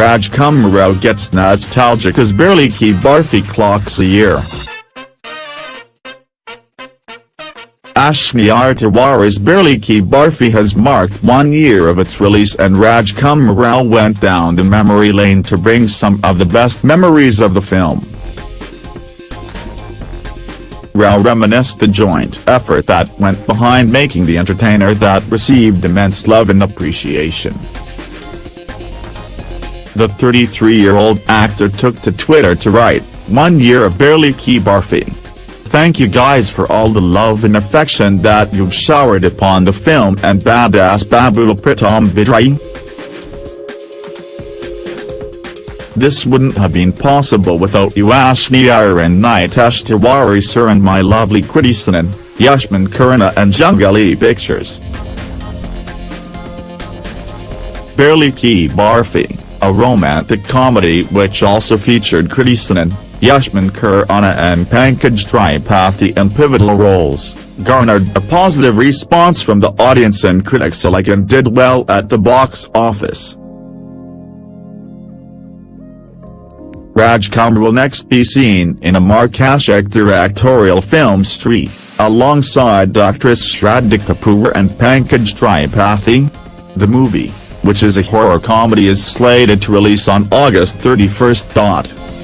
Rajkummar Rao gets nostalgic as Bareilly Ki Barfi clocks a year. Ashwiny Tiwari's Bareilly Ki Barfi has marked one year of its release and Rajkummar Rao went down the memory lane to bring some of the best memories of the film. Rao reminisced the joint effort that went behind making the entertainer that received immense love and appreciation. The 33-year-old actor took to Twitter to write, one year of Bareilly Ki Barfi. Thank you guys for all the love and affection that you've showered upon the film and badass Babul Pritam Vidrohi. This wouldn't have been possible without you Ashwiny Iyer and Nitesh Tiwari sir and my lovely Kriti Sanon, Ayushmann Khurrana and Junglee Pictures. Bareilly Ki Barfi, a romantic comedy which also featured Kriti Sanon, Ayushmann Khurrana and Pankaj Tripathi in pivotal roles, garnered a positive response from the audience and critics alike and did well at the box office. Rajkummar will next be seen in Amar Kaushik directorial film Stree, alongside actress Shraddha Kapoor and Pankaj Tripathi. The movie, which is a horror comedy is slated to release on August 31.